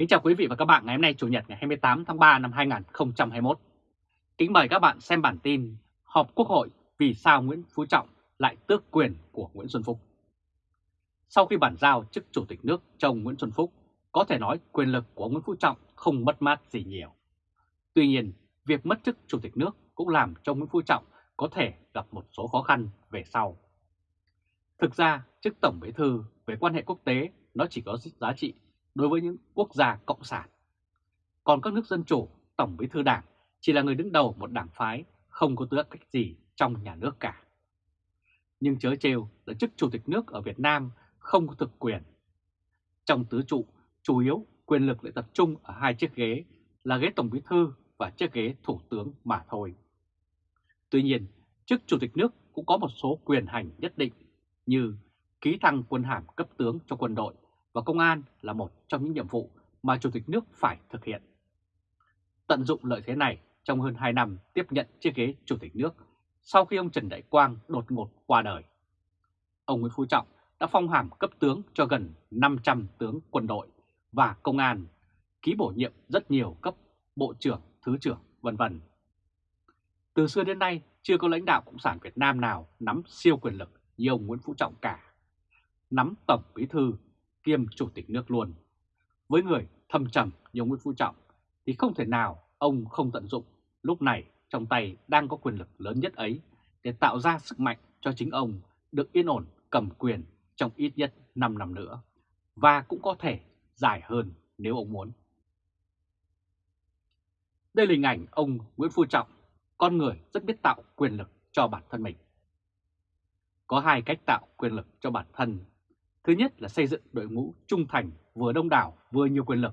Kính chào quý vị và các bạn ngày hôm nay Chủ nhật ngày 28 tháng 3 năm 2021. Kính mời các bạn xem bản tin họp Quốc hội vì sao Nguyễn Phú Trọng lại tước quyền của Nguyễn Xuân Phúc. Sau khi bản giao chức Chủ tịch nước cho ông Nguyễn Xuân Phúc, có thể nói quyền lực của Nguyễn Phú Trọng không mất mát gì nhiều. Tuy nhiên, việc mất chức Chủ tịch nước cũng làm cho Nguyễn Phú Trọng có thể gặp một số khó khăn về sau. Thực ra, chức Tổng Bí Thư về quan hệ quốc tế nó chỉ có giá trị đối với những quốc gia cộng sản. Còn các nước dân chủ, Tổng Bí Thư Đảng chỉ là người đứng đầu một đảng phái, không có tư cách gì trong nhà nước cả. Nhưng chớ trêu là chức Chủ tịch nước ở Việt Nam không có thực quyền. Trong tứ trụ, chủ yếu quyền lực lại tập trung ở hai chiếc ghế là ghế Tổng Bí Thư và chiếc ghế Thủ tướng mà thôi. Tuy nhiên, chức Chủ tịch nước cũng có một số quyền hành nhất định như ký thăng quân hàm cấp tướng cho quân đội và công an là một trong những nhiệm vụ mà Chủ tịch nước phải thực hiện. Tận dụng lợi thế này trong hơn 2 năm tiếp nhận chiếc ghế Chủ tịch nước sau khi ông Trần Đại Quang đột ngột qua đời. Ông Nguyễn Phú Trọng đã phong hàm cấp tướng cho gần 500 tướng quân đội và công an, ký bổ nhiệm rất nhiều cấp bộ trưởng, thứ trưởng, vân vân. Từ xưa đến nay, chưa có lãnh đạo Cộng sản Việt Nam nào nắm siêu quyền lực như ông Nguyễn Phú Trọng cả. Nắm Tổng Bí Thư kiêm Chủ tịch nước luôn. Với người thâm trầm như Nguyễn Phú Trọng thì không thể nào ông không tận dụng lúc này trong tay đang có quyền lực lớn nhất ấy để tạo ra sức mạnh cho chính ông được yên ổn cầm quyền trong ít nhất 5 năm nữa và cũng có thể dài hơn nếu ông muốn. Đây là hình ảnh ông Nguyễn Phú Trọng, con người rất biết tạo quyền lực cho bản thân mình. Có hai cách tạo quyền lực cho bản thân. Thứ nhất là xây dựng đội ngũ trung thành vừa đông đảo vừa nhiều quyền lực.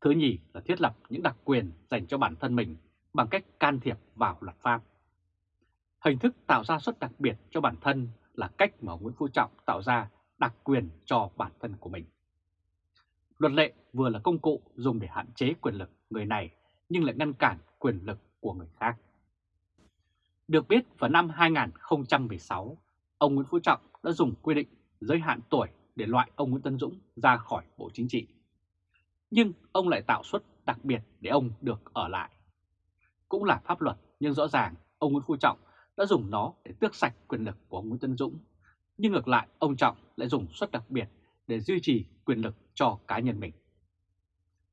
Thứ nhì là thiết lập những đặc quyền dành cho bản thân mình bằng cách can thiệp vào luật pháp. Hình thức tạo ra suất đặc biệt cho bản thân là cách mà Nguyễn Phú Trọng tạo ra đặc quyền cho bản thân của mình. Luật lệ vừa là công cụ dùng để hạn chế quyền lực người này nhưng lại ngăn cản quyền lực của người khác. Được biết vào năm 2016, ông Nguyễn Phú Trọng đã dùng quy định giới hạn tuổi để loại ông Nguyễn Tân Dũng ra khỏi Bộ Chính trị. Nhưng ông lại tạo suất đặc biệt để ông được ở lại. Cũng là pháp luật nhưng rõ ràng ông Nguyễn Phú Trọng đã dùng nó để tước sạch quyền lực của ông Nguyễn Tân Dũng. Nhưng ngược lại ông Trọng lại dùng suất đặc biệt để duy trì quyền lực cho cá nhân mình.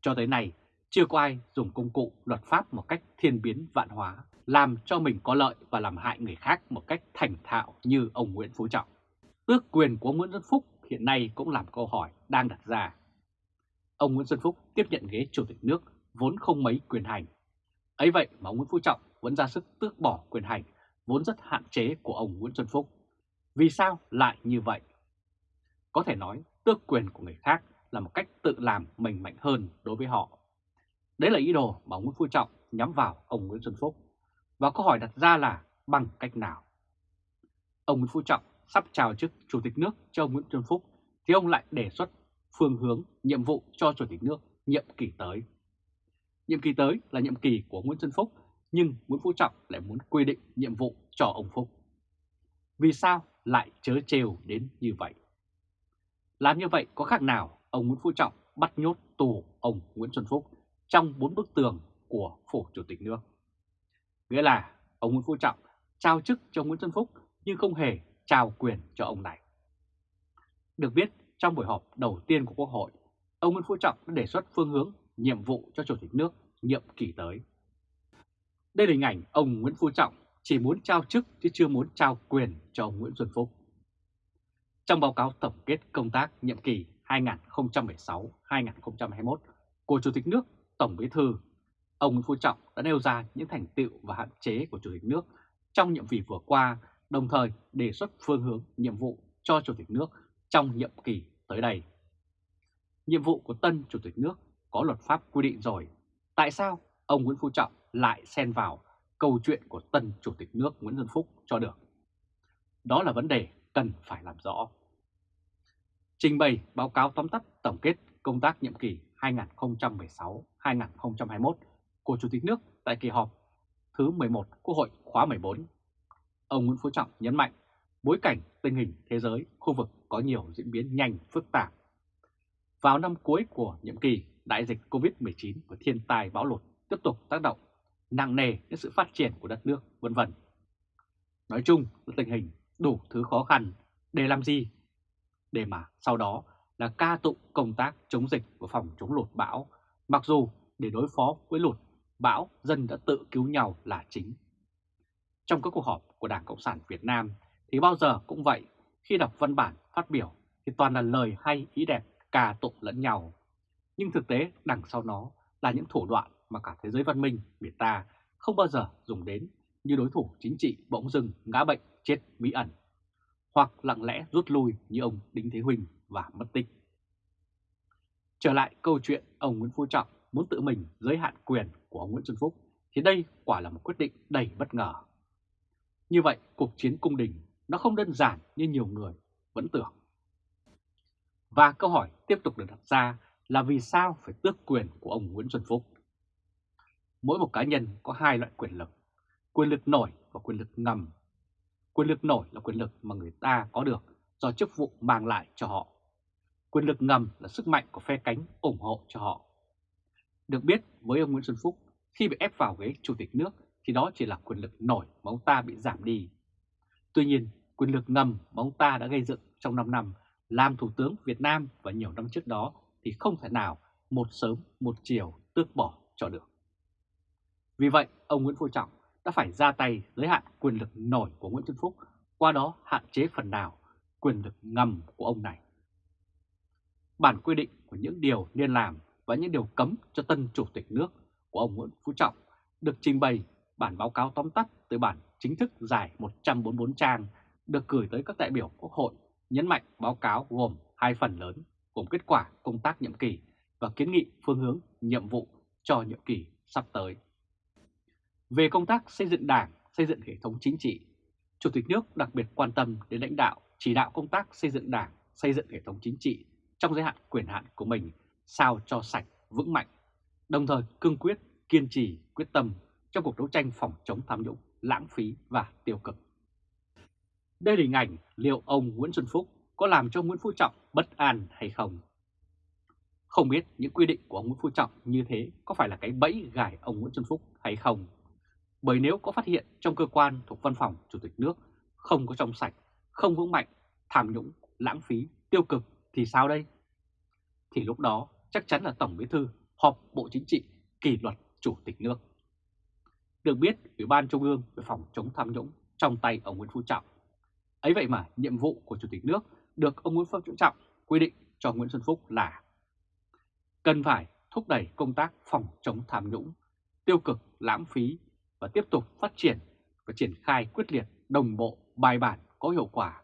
Cho tới nay, chưa có ai dùng công cụ luật pháp một cách thiên biến vạn hóa, làm cho mình có lợi và làm hại người khác một cách thành thạo như ông Nguyễn Phú Trọng. Tước quyền của Nguyễn Xuân Phúc hiện nay cũng làm câu hỏi đang đặt ra. Ông Nguyễn Xuân Phúc tiếp nhận ghế Chủ tịch nước vốn không mấy quyền hành. ấy vậy mà ông Nguyễn Phú Trọng vẫn ra sức tước bỏ quyền hành, vốn rất hạn chế của ông Nguyễn Xuân Phúc. Vì sao lại như vậy? Có thể nói tước quyền của người khác là một cách tự làm mình mạnh hơn đối với họ. Đấy là ý đồ mà ông Nguyễn Phú Trọng nhắm vào ông Nguyễn Xuân Phúc. Và câu hỏi đặt ra là bằng cách nào? Ông Nguyễn Phú Trọng sắp chào chức Chủ tịch nước cho ông Nguyễn Xuân Phúc, thì ông lại đề xuất phương hướng, nhiệm vụ cho Chủ tịch nước nhiệm kỳ tới. Nhiệm kỳ tới là nhiệm kỳ của Nguyễn Xuân Phúc, nhưng Nguyễn Phú Trọng lại muốn quy định nhiệm vụ cho ông Phúc. Vì sao lại chớ trêu đến như vậy? Làm như vậy có khác nào ông Nguyễn Phú Trọng bắt nhốt tù ông Nguyễn Xuân Phúc trong bốn bức tường của phủ chủ tịch nước. Nghĩa là ông Nguyễn Phú Trọng trao chức cho Nguyễn Xuân Phúc nhưng không hề trao quyền cho ông này. Được biết, trong buổi họp đầu tiên của Quốc hội, ông Nguyễn Phú Trọng đã đề xuất phương hướng nhiệm vụ cho Chủ tịch nước nhiệm kỳ tới. Đây là hình ảnh ông Nguyễn Phú Trọng chỉ muốn trao chức chứ chưa muốn trao quyền cho ông Nguyễn Xuân Phúc. Trong báo cáo tổng kết công tác nhiệm kỳ 2016-2021 của Chủ tịch nước Tổng Bí Thư, ông Nguyễn Phú Trọng đã nêu ra những thành tựu và hạn chế của Chủ tịch nước trong nhiệm kỳ vừa qua, đồng thời đề xuất phương hướng nhiệm vụ cho Chủ tịch nước trong nhiệm kỳ tới đây. Nhiệm vụ của tân Chủ tịch nước có luật pháp quy định rồi. Tại sao ông Nguyễn Phú Trọng lại xen vào câu chuyện của tân Chủ tịch nước Nguyễn Xuân Phúc cho được? Đó là vấn đề cần phải làm rõ. Trình bày báo cáo tóm tắt tổng kết công tác nhiệm kỳ 2016-2021 của Chủ tịch nước tại kỳ họp thứ 11 Quốc hội khóa 14. Ông Nguyễn Phú Trọng nhấn mạnh bối cảnh tình hình thế giới, khu vực có nhiều diễn biến nhanh, phức tạp. Vào năm cuối của nhiệm kỳ, đại dịch Covid-19 và thiên tai bão lụt tiếp tục tác động nặng nề đến sự phát triển của đất nước, vân vân. Nói chung là tình hình đủ thứ khó khăn để làm gì? Để mà sau đó là ca tụng công tác chống dịch của phòng chống lụt bão, mặc dù để đối phó với lụt, bão dân đã tự cứu nhau là chính. Trong các cuộc họp của Đảng Cộng sản Việt Nam thì bao giờ cũng vậy, khi đọc văn bản phát biểu thì toàn là lời hay ý đẹp cà tụng lẫn nhau. Nhưng thực tế đằng sau nó là những thủ đoạn mà cả thế giới văn minh Việt ta không bao giờ dùng đến như đối thủ chính trị bỗng dưng ngã bệnh chết bí ẩn, hoặc lặng lẽ rút lui như ông Đinh Thế Huỳnh và mất tích. Trở lại câu chuyện ông Nguyễn Phú Trọng muốn tự mình giới hạn quyền của ông Nguyễn Xuân Phúc thì đây quả là một quyết định đầy bất ngờ. Như vậy, cuộc chiến cung đình nó không đơn giản như nhiều người vẫn tưởng. Và câu hỏi tiếp tục được đặt ra là vì sao phải tước quyền của ông Nguyễn Xuân Phúc? Mỗi một cá nhân có hai loại quyền lực, quyền lực nổi và quyền lực ngầm. Quyền lực nổi là quyền lực mà người ta có được do chức vụ mang lại cho họ. Quyền lực ngầm là sức mạnh của phe cánh ủng hộ cho họ. Được biết với ông Nguyễn Xuân Phúc, khi bị ép vào ghế chủ tịch nước thì đó chỉ là quyền lực nổi mà ông ta bị giảm đi. Tuy nhiên, quyền lực ngầm mà ông ta đã gây dựng trong 5 năm làm Thủ tướng Việt Nam và nhiều năm trước đó thì không thể nào một sớm một chiều tước bỏ cho được. Vì vậy, ông Nguyễn Phú Trọng đã phải ra tay giới hạn quyền lực nổi của Nguyễn Xuân Phúc, qua đó hạn chế phần nào quyền lực ngầm của ông này. Bản quy định của những điều nên làm và những điều cấm cho tân chủ tịch nước của ông Nguyễn Phú Trọng được trình bày bản báo cáo tóm tắt từ bản chính thức dài 144 trang được gửi tới các đại biểu Quốc hội nhấn mạnh báo cáo gồm hai phần lớn gồm kết quả công tác nhiệm kỳ và kiến nghị phương hướng nhiệm vụ cho nhiệm kỳ sắp tới. Về công tác xây dựng đảng, xây dựng hệ thống chính trị, Chủ tịch nước đặc biệt quan tâm đến lãnh đạo, chỉ đạo công tác xây dựng đảng, xây dựng hệ thống chính trị trong giới hạn quyền hạn của mình sao cho sạch, vững mạnh, đồng thời cương quyết, kiên trì, quyết tâm trong cuộc đấu tranh phòng chống tham nhũng, lãng phí và tiêu cực. Đây là hình ảnh liệu ông Nguyễn Xuân Phúc có làm cho Nguyễn Phú Trọng bất an hay không? Không biết những quy định của ông Nguyễn Phú Trọng như thế có phải là cái bẫy gài ông Nguyễn Xuân Phúc hay không? Bởi nếu có phát hiện trong cơ quan thuộc văn phòng Chủ tịch nước không có trong sạch, không vững mạnh, tham nhũng, lãng phí, tiêu cực thì sao đây? Thì lúc đó chắc chắn là Tổng Bí Thư họp Bộ Chính trị kỷ luật Chủ tịch nước. Được biết, Ủy ban Trung ương về phòng chống tham nhũng trong tay ông Nguyễn Phú Trọng. Ấy vậy mà nhiệm vụ của Chủ tịch nước được ông Nguyễn Phú Trọng quy định cho Nguyễn Xuân Phúc là cần phải thúc đẩy công tác phòng chống tham nhũng, tiêu cực, lãng phí và tiếp tục phát triển và triển khai quyết liệt, đồng bộ, bài bản, có hiệu quả,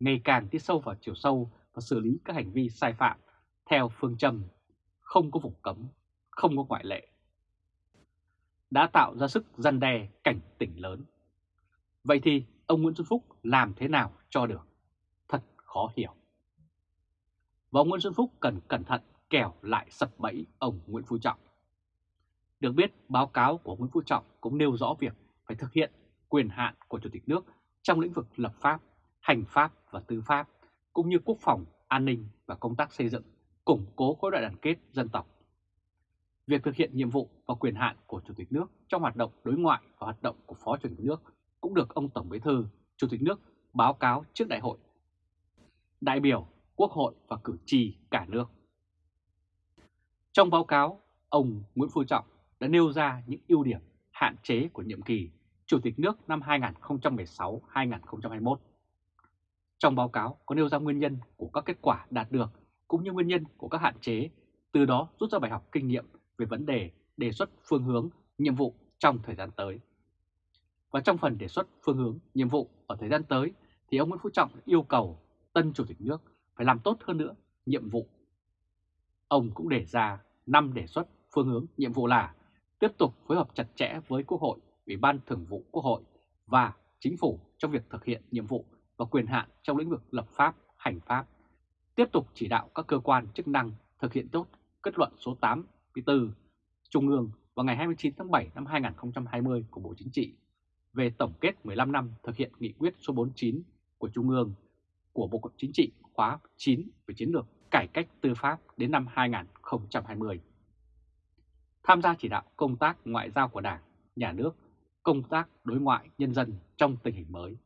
ngày càng đi sâu vào chiều sâu và xử lý các hành vi sai phạm theo phương châm không có vùng cấm, không có ngoại lệ. Đã tạo ra sức răn đe cảnh tỉnh lớn. Vậy thì ông Nguyễn Xuân Phúc làm thế nào cho được? Thật khó hiểu. Và ông Nguyễn Xuân Phúc cần cẩn thận kẻo lại sập bẫy ông Nguyễn Phú Trọng. Được biết, báo cáo của Nguyễn Phú Trọng cũng nêu rõ việc phải thực hiện quyền hạn của Chủ tịch nước trong lĩnh vực lập pháp, hành pháp và tư pháp, cũng như quốc phòng, an ninh và công tác xây dựng, củng cố khối đại đoàn kết dân tộc. Việc thực hiện nhiệm vụ và quyền hạn của Chủ tịch nước trong hoạt động đối ngoại và hoạt động của Phó Chủ tịch nước cũng được ông Tổng Bí thư, Chủ tịch nước báo cáo trước đại hội, đại biểu, quốc hội và cử tri cả nước. Trong báo cáo, ông Nguyễn Phú Trọng đã nêu ra những ưu điểm, hạn chế của nhiệm kỳ Chủ tịch nước năm 2016-2021. Trong báo cáo có nêu ra nguyên nhân của các kết quả đạt được cũng như nguyên nhân của các hạn chế, từ đó rút ra bài học kinh nghiệm về vấn đề đề xuất phương hướng, nhiệm vụ trong thời gian tới. Và trong phần đề xuất phương hướng, nhiệm vụ ở thời gian tới thì ông Nguyễn Phú Trọng yêu cầu tân Chủ tịch nước phải làm tốt hơn nữa nhiệm vụ. Ông cũng đề ra 5 đề xuất phương hướng nhiệm vụ là tiếp tục phối hợp chặt chẽ với Quốc hội, Ủy ban Thường vụ Quốc hội và Chính phủ trong việc thực hiện nhiệm vụ và quyền hạn trong lĩnh vực lập pháp, hành pháp, tiếp tục chỉ đạo các cơ quan chức năng thực hiện tốt kết luận số 84 Trung ương vào ngày 29 tháng 7 năm 2020 của Bộ Chính trị về tổng kết 15 năm thực hiện nghị quyết số 49 của Trung ương của Bộ Chính trị khóa 9 về chiến lược cải cách tư pháp đến năm 2020. tham gia chỉ đạo công tác ngoại giao của Đảng, Nhà nước, công tác đối ngoại nhân dân trong tình hình mới.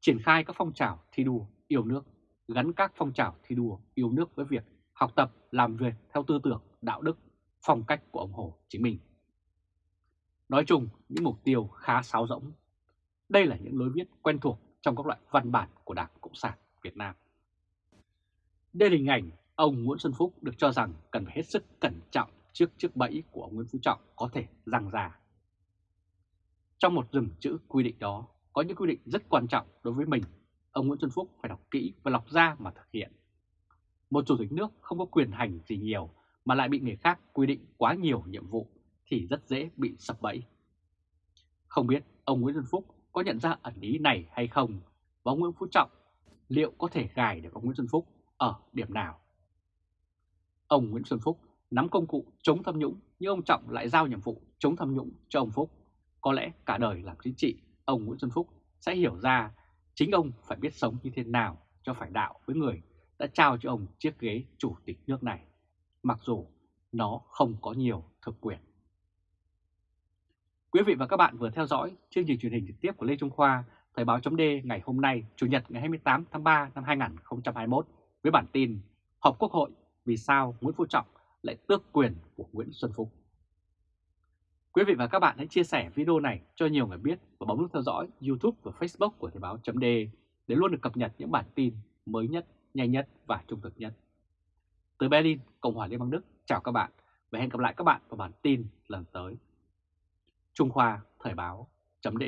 Triển khai các phong trào thi đua yêu nước, gắn các phong trào thi đua yêu nước với việc học tập làm việc theo tư tưởng, đạo đức, phong cách của ông Hồ Chí Minh. Nói chung, những mục tiêu khá sáo rỗng. Đây là những lối viết quen thuộc trong các loại văn bản của Đảng Cộng sản Việt Nam. Đây là hình ảnh ông Nguyễn Xuân Phúc được cho rằng cần phải hết sức cẩn trọng trước chiếc bẫy của ông Nguyễn Phú Trọng có thể răng ra. Trong một rừng chữ quy định đó, có những quy định rất quan trọng đối với mình. Ông Nguyễn Xuân Phúc phải đọc kỹ và lọc ra mà thực hiện. Một chủ tịch nước không có quyền hành gì nhiều mà lại bị người khác quy định quá nhiều nhiệm vụ thì rất dễ bị sập bẫy. Không biết ông Nguyễn Xuân Phúc có nhận ra ẩn ý này hay không và ông Nguyễn Phú Trọng liệu có thể gài được ông Nguyễn Xuân Phúc ở điểm nào? Ông Nguyễn Xuân Phúc nắm công cụ chống tham nhũng nhưng ông Trọng lại giao nhiệm vụ chống tham nhũng cho ông Phúc. Có lẽ cả đời làm chính trị, ông Nguyễn Xuân Phúc sẽ hiểu ra chính ông phải biết sống như thế nào cho phải đạo với người đã trao cho ông chiếc ghế chủ tịch nước này, mặc dù nó không có nhiều thực quyền. Quý vị và các bạn vừa theo dõi chương trình truyền hình trực tiếp của Lê Trung Khoa, Thời báo chấm ngày hôm nay, Chủ nhật ngày 28 tháng 3 năm 2021 với bản tin Họp Quốc hội vì sao Nguyễn Phú Trọng lại tước quyền của Nguyễn Xuân Phúc. Quý vị và các bạn hãy chia sẻ video này cho nhiều người biết và bấm nút theo dõi YouTube và Facebook của Thời báo chấm để luôn được cập nhật những bản tin mới nhất, nhanh nhất và trung thực nhất. Từ Berlin, Cộng hòa Liên bang Đức, chào các bạn và hẹn gặp lại các bạn vào bản tin lần tới. Trung Khoa Thời báo chấm